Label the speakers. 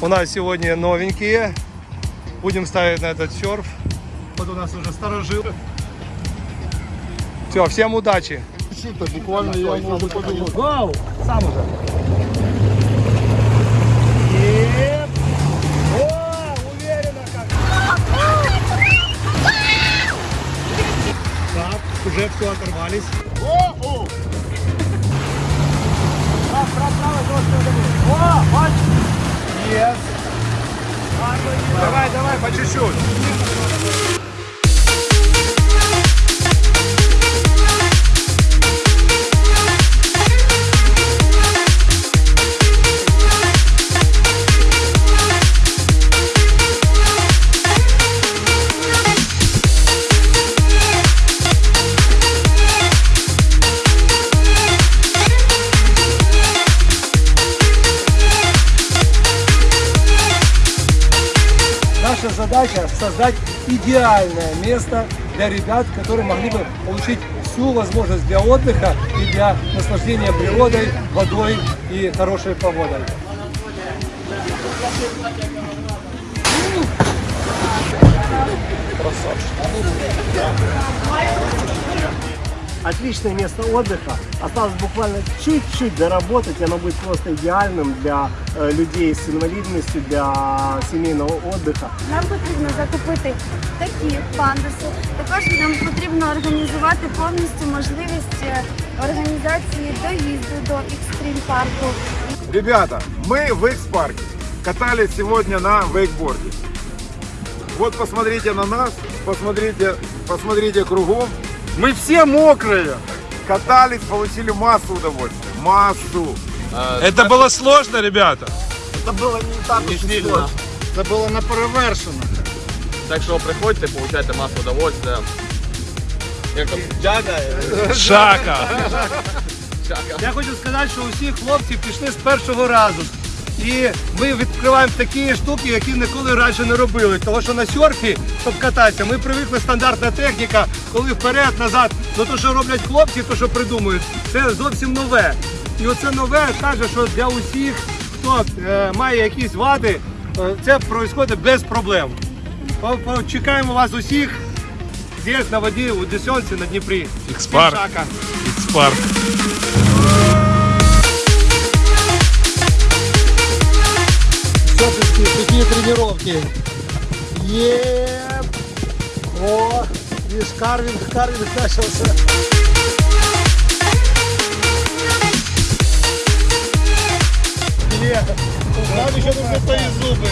Speaker 1: У нас сегодня новенькие. Будем ставить на этот серф. Вот у нас уже старожил. Все, всем удачи.
Speaker 2: Что-то буквально я.
Speaker 1: Вау! Сам уже. Еп. О, уверенно как. Так, уже все оторвались. Давай, давай, по чуть-чуть. Наша задача создать идеальное место для ребят, которые могли бы получить всю возможность для отдыха и для наслаждения природой, водой и хорошей погодой
Speaker 3: Отличное место отдыха. Осталось буквально чуть-чуть доработать, и оно будет просто идеальным для э, людей с инвалидностью, для семейного отдыха.
Speaker 4: Нам потрібно закупити такі пандуси. Також нам потрібно організувати повністю можливість е, організації доїзду до екстрім парку.
Speaker 2: Ребята, мы в X-парке. Катались сегодня на вейкборде. Вот посмотрите на нас, посмотрите, посмотрите кругом. Мы все мокрые. Катались, получили массу удовольствия. Массу.
Speaker 5: Это было сложно, ребята.
Speaker 3: Це було не так
Speaker 6: Не сильно.
Speaker 2: Це було не перевершено.
Speaker 6: Так що приходьте, получайте масу удовольствия. Як там? Джага?
Speaker 5: Шака.
Speaker 6: Джага.
Speaker 1: Я хочу сказати, що усі хлопці пішли з першого разу. І ми відкриваємо такі штуки, які ніколи раніше не робили. Тому що на серфі, щоб кататися, ми привикли стандартна техніка, коли вперед, назад. Ну то, що роблять хлопці, то що придумують, це зовсім нове. І оце нове каже, що для усіх, хто е, має якісь вади, е, це відбувається без проблем. Чекаємо вас усіх здесь на воді у Десенці на Дніпрі.
Speaker 5: Ікспарк.
Speaker 1: Шака. Такие тренировки. Еп! О, видишь, карвинг, карвинг начался. Нет, нам еще нужны твои зубы.